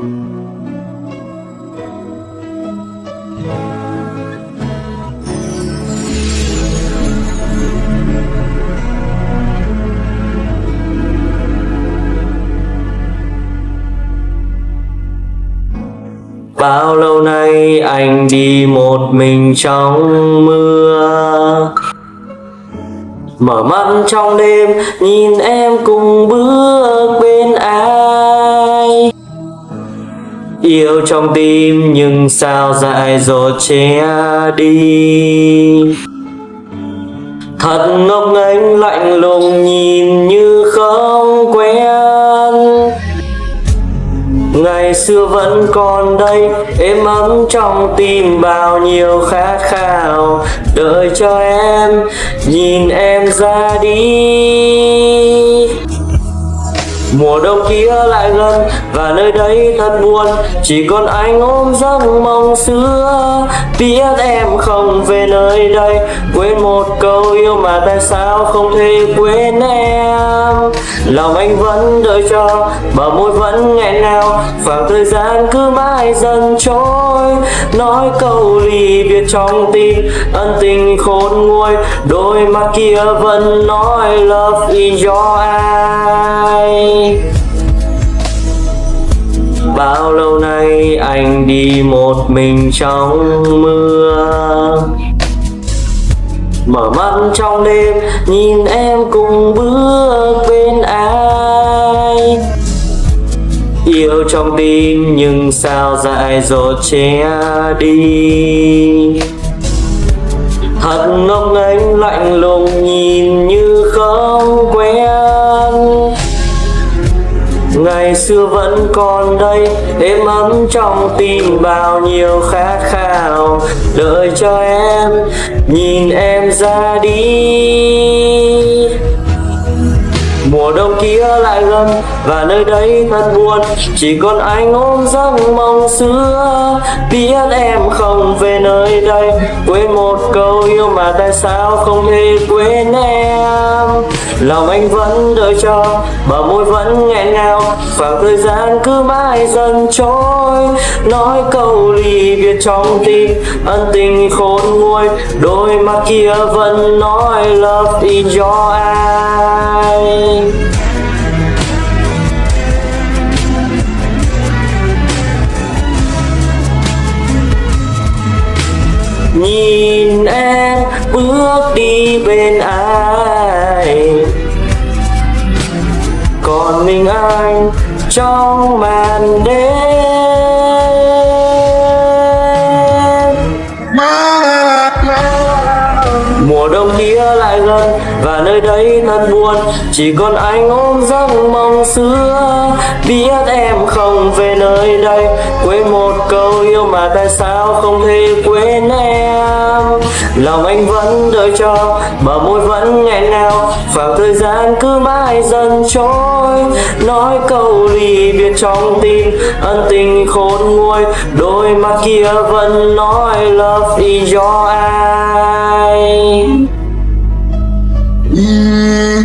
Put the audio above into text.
Bao lâu nay anh đi một mình trong mưa? Mở mắt trong đêm, nhìn em cùng bước bên anh Yêu trong tim, nhưng sao dại dột che đi? Thật ngốc nghếch, lạnh lùng nhìn như không quen. Ngày xưa vẫn còn đây, Êm ấm trong tim bao nhiêu khát khao. Đợi cho em, Nhìn em ra đi. Mùa đông kia lại gần, Và nơi đây thật buồn. Chỉ còn anh ôm giấc mong xưa. Biết em không về nơi đây. Quên một câu yêu mà tại sao không thể quên em. Lòng anh vẫn đợi cho và môi vẫn nghẹn ngào. Khoảng thời gian cứ mãi dần trôi. Nói câu ly biệt trong tim, Ân tình khôn nguôi. Đôi mắt kia vẫn nói Love in your eyes. Bao lâu nay anh đi một mình trong mưa? Mở mắt trong đêm, nhìn em cùng bước bên ai? Yêu trong tim, nhưng sao dại dột che đi? Ngày xưa vẫn còn đây, Êm ấm trong tim bao nhiêu khát khao. Đợi cho em Nhìn em ra đi. Mùa đông kia lại gần, Và nơi đây thật buồn. Chỉ còn anh ôm giấc mong xưa, Biết em không về nơi đây một câu yêu mà tại sao không thể quên em? Lòng anh vẫn đợi cho Bờ môi vẫn nghẹn ngào, Khoảng thời gian cứ mãi dần trôi. Nói câu ly biệt trong tim, Ân tình khôn nguôi, Đôi mắt kia vẫn nói Love in your eyes Nhìn em bước đi bên ai Còn mình anh trong màn đêm. Mùa đông kia lại gần, Và nơi đây thật buồn. Chỉ còn anh ôm giấc mong xưa. Biết em không về nơi đây. Quên một câu yêu mà tại sao không thể quên em. Lòng anh vẫn đợi cho Bờ môi vẫn nghẹn ngào. Và thời gian cứ mãi dần trôi. Nói câu ly biệt trong tim, Ân tình khôn nguôi. Đôi mắt kia vẫn nói Love is your eyes.